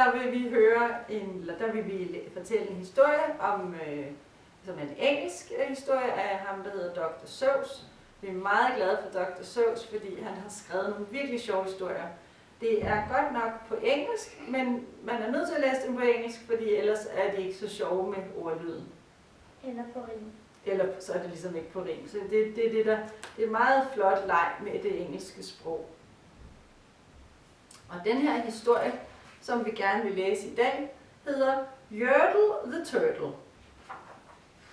der vil vi høre en, eller der vil vi fortælle en historie om, øh, som er en engelsk øh, historie af ham, der hedder Dr. Seuss. Vi er meget glade for Dr. Seuss, fordi han har skrevet nogle virkelig sjove historier. Det er godt nok på engelsk, men man er nødt til at læse dem på engelsk, fordi ellers er det ikke så sjove med ordlyden. Eller på ring. Eller så er det ligesom ikke på rim. Så det, det, det, der, det er meget flot leg med det engelske sprog. Og den her historie, som vi gerne vil læse i dag, hedder Yertle the Turtle.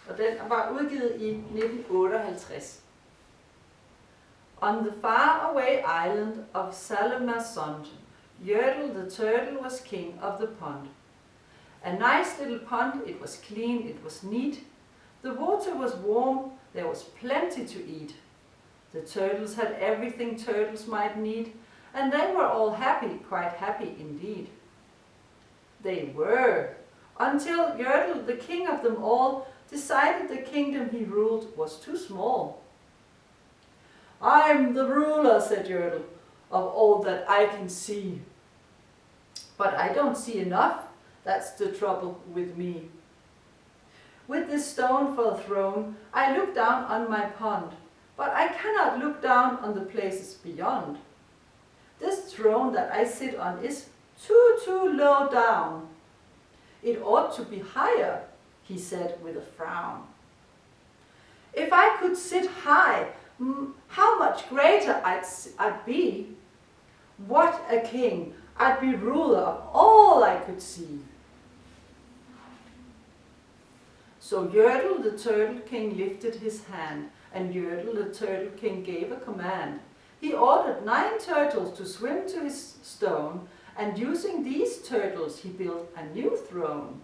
Og den var udgivet i 1958. On the faraway island of Sala-ma-Sond, Yertle the turtle was king of the pond. A nice little pond, it was clean, it was neat. The water was warm, there was plenty to eat. The turtles had everything turtles might need, and they were all happy, quite happy indeed. They were, until Yertle, the king of them all, decided the kingdom he ruled was too small. I'm the ruler, said Yertle, of all that I can see. But I don't see enough, that's the trouble with me. With this stone for a throne, I look down on my pond, but I cannot look down on the places beyond. This throne that I sit on is too, too low down. It ought to be higher, he said with a frown. If I could sit high, how much greater I'd, I'd be. What a king! I'd be ruler of all I could see. So Yertle the Turtle King lifted his hand, and Yertle the Turtle King gave a command. He ordered nine turtles to swim to his stone, and using these turtles he built a new throne.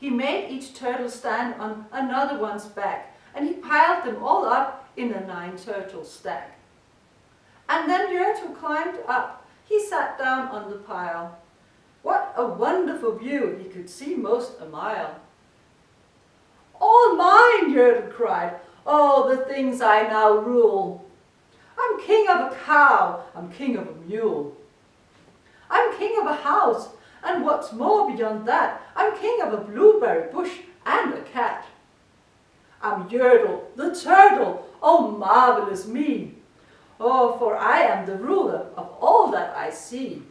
He made each turtle stand on another one's back, and he piled them all up in a nine turtle stack. And then Yertle climbed up. He sat down on the pile. What a wonderful view! He could see most a mile. All mine, Yertle cried. Oh, the things I now rule. I'm king of a cow, I'm king of a mule. King of a house, and what's more beyond that, I'm king of a blueberry bush and a cat. I'm Yertle, the turtle, oh marvelous me. Oh, for I am the ruler of all that I see.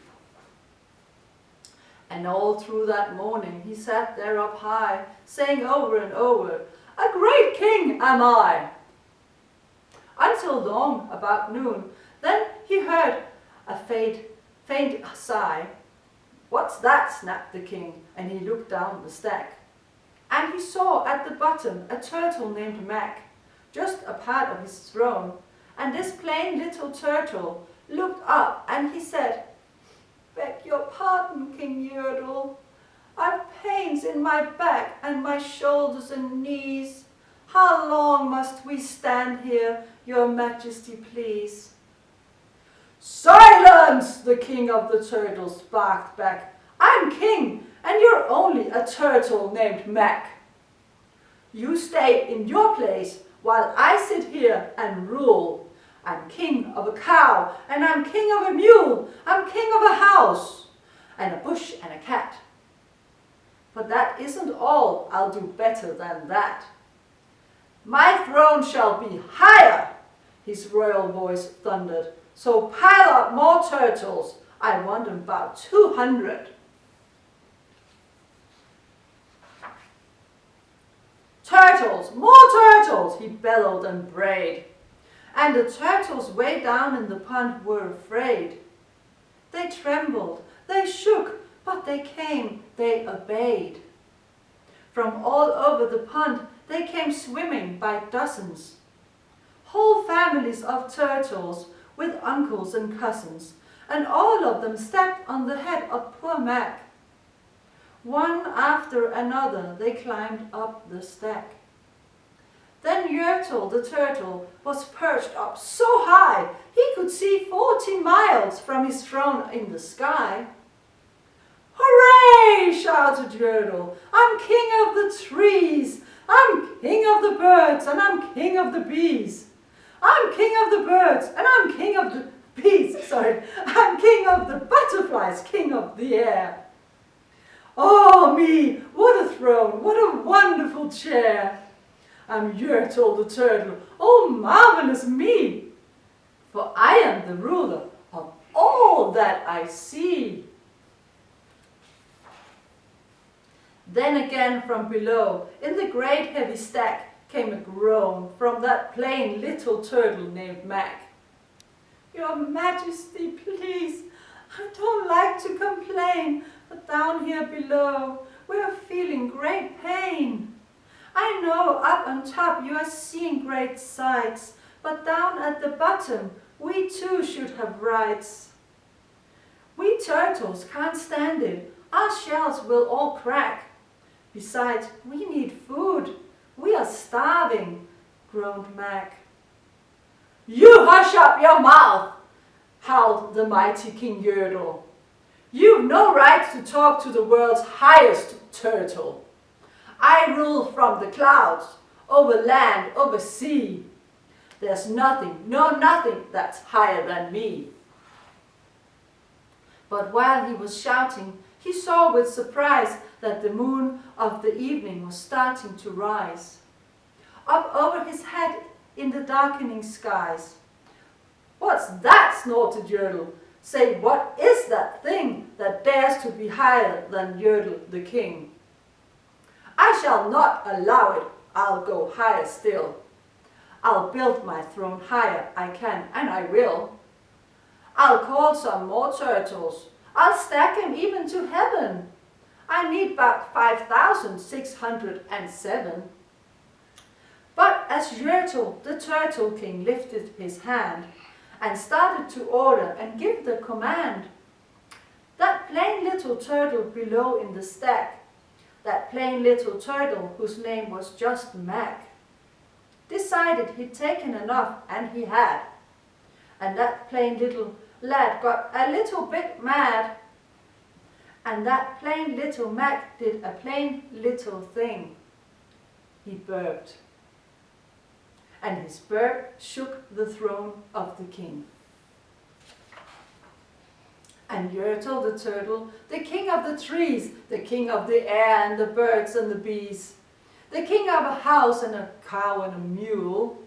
And all through that morning he sat there up high, saying over and over, A great king am I! Until long, about noon, then he heard a faint, faint sigh. What's that? snapped the king, and he looked down the stack. And he saw at the bottom a turtle named Mac, just a part of his throne. And this plain little turtle looked up and he said, Beg your pardon, King Yertle. I've pains in my back and my shoulders and knees. How long must we stand here, your majesty, please? Silence, the king of the turtles barked back. I'm king, and you're only a turtle named Mac. You stay in your place while I sit here and rule. I'm king of a cow, and I'm king of a mule, I'm king of a house, and a bush and a cat. But that isn't all, I'll do better than that. My throne shall be higher, his royal voice thundered, so pile up more turtles, I want about 200. Turtles, more turtles, he bellowed and brayed and the turtles way down in the pond were afraid. They trembled, they shook, but they came, they obeyed. From all over the pond they came swimming by dozens. Whole families of turtles with uncles and cousins, and all of them stepped on the head of poor Mac. One after another they climbed up the stack. Then Yertle the turtle was perched up so high he could see forty miles from his throne in the sky. Hooray! shouted Yertle. I'm king of the trees. I'm king of the birds and I'm king of the bees. I'm king of the birds and I'm king of the bees, sorry. I'm king of the butterflies, king of the air. Oh me, what a throne, what a wonderful chair. I'm Yertle the turtle, oh marvelous me. For I am the ruler of all that I see. Then again from below, in the great heavy stack, came a groan from that plain little turtle named Mac. Your Majesty, please, I don't like to complain, but down here below, we are feeling great pain. I know up on top you are seeing great sights, but down at the bottom, we too should have rights. We turtles can't stand it, our shells will all crack. Besides, we need food. We are starving, groaned Mac. You hush up your mouth, howled the mighty King Yertle. You've no right to talk to the world's highest turtle. I rule from the clouds, over land, over sea. There's nothing, no nothing that's higher than me. But while he was shouting, he saw with surprise that the moon of the evening was starting to rise. Up over his head in the darkening skies. What's that? snorted Yertle. Say, what is that thing that dares to be higher than Yertle the king? I shall not allow it, I'll go higher still. I'll build my throne higher, I can, and I will. I'll call some more turtles, I'll stack them even to heaven. I need but 5,607. But as Yertle, the Turtle King, lifted his hand and started to order and give the command, that plain little turtle below in the stack, that plain little turtle whose name was just Mac, decided he'd taken enough, and he had. And that plain little lad got a little bit mad and that plain little Mac did a plain little thing. He burped. And his burp shook the throne of the king. And Yertle the turtle, the king of the trees, the king of the air and the birds and the bees, the king of a house and a cow and a mule,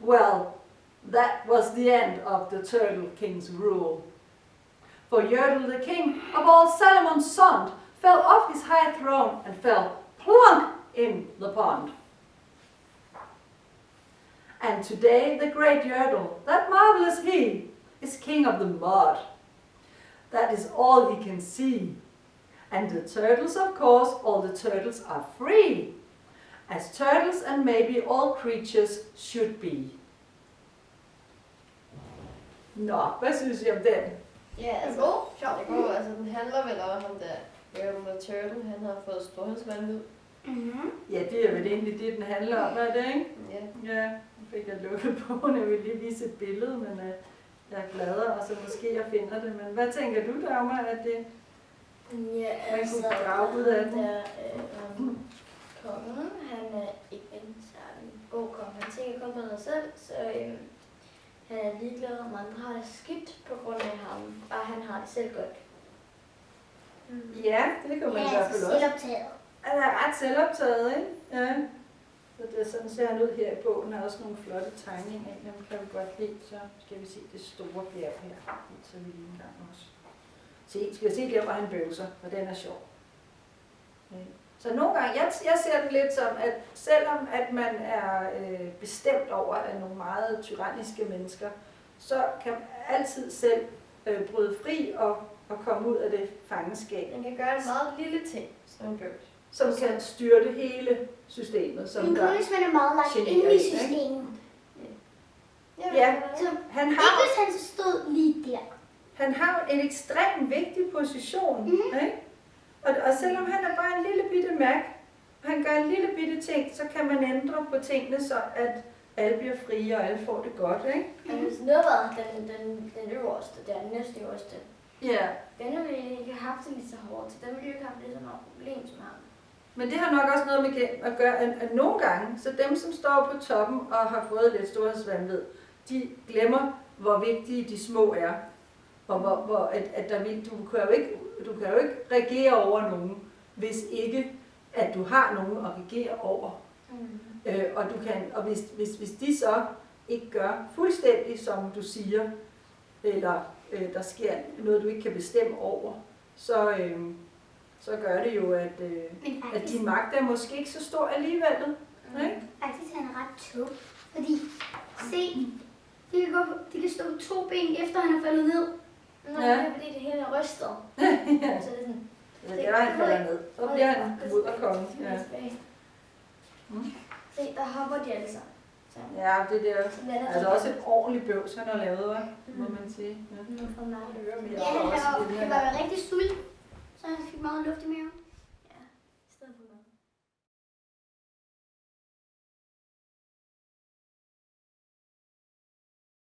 well, that was the end of the turtle king's rule for Yertle the king of all Sala-ma-Sond fell off his high throne and fell plunk in the pond. And today the great Yertle, that marvelous he, is king of the mud. That is all he can see. And the turtles, of course, all the turtles are free, as turtles and maybe all creatures should be. Nå, hvad synes I om den? Ja, altså, god. det går, altså, den handler vel om ham der, Jeremy Turtle, han har fået storhedsvandvid. Mm-hmm. Ja, det er vel egentlig det, den handler om, er det ikke? Ja. Ja, nu fik jeg lukket på, jeg vil lige vise et billede, men uh, jeg er gladere, og så måske jeg finder det. Men hvad tænker du, Dagmar, at det Ja, Man altså, kunne grave ud af den. Der, øh, um, kongen, han er ikke en særlig god konge. Han tænker kun på sig selv, så øh, han er ligeglad, om andre har det skidt på grund af ham. Bare han har det selv godt. Ja, det kan man i hvert fald også. selvoptaget. Han er ret selvoptaget, ikke? Ja. Så det er sådan ser han ud her i bogen. Der er også nogle flotte tegninger. Af dem kan vi godt lide. Så skal vi se det store bjerg her. Så vi lige en gang også. Se, skal vi se der, hvor han bøvser, for den er sjov. Ja. Så nogle gange, jeg, jeg ser det lidt som, at selvom at man er øh, bestemt over af nogle meget tyranniske mennesker, så kan man altid selv øh, bryde fri og, og komme ud af det fangenskab Han kan gøre en meget lille ting, som en bøvs. som kan styrte hele systemet. Som Men der, kun hvis man er meget lagt generer ind i en, ikke? systemet. Ja. Så han, ikke har, hvis han stod lige der. han har en ekstremt vigtig position. Mhm. Ikke? Og, selvom han er bare en lille bitte mærk, han gør en lille bitte ting, så kan man ændre på tingene, så at alle bliver frie, og alle får det godt. Ikke? Hvis noget var den, den, den øverste, den næste øverste, Ja. den ville ikke have haft det lige så hårdt, så den ville ikke have haft lige så meget problem som ham. Men det har nok også noget med at gøre, at, at nogle gange, så dem, som står på toppen og har fået lidt storhedsvandvid, de glemmer hvor vigtige de små er. Og hvor, hvor at, at der vil, du, kan jo ikke, du kan jo ikke regere over nogen, hvis ikke at du har nogen at regere over. Mm. Øh, og du kan, og hvis, hvis, hvis de så ikke gør fuldstændig, som du siger, eller øh, der sker noget, du ikke kan bestemme over, så, øh, så gør det jo, at, øh, Men at faktisk, din magt er måske ikke så stor alligevel. Ikke? faktisk han er ret tung. Fordi, se, de kan, gå de kan stå på to ben, efter han er faldet ned. Nå, Ja. det er fordi det hele er rystet. ja. Så det er sådan, det er, han falder ned. Så bliver han mudderkonge. Ja. Mm. Se, der hopper de alle sammen. Så, ja, det der så lander altså også et ordentligt bøvs, han har lavet, hva'? må man sige. Ja. Vi Ja, han var, rigtig sulten, så han fik meget luft i maven.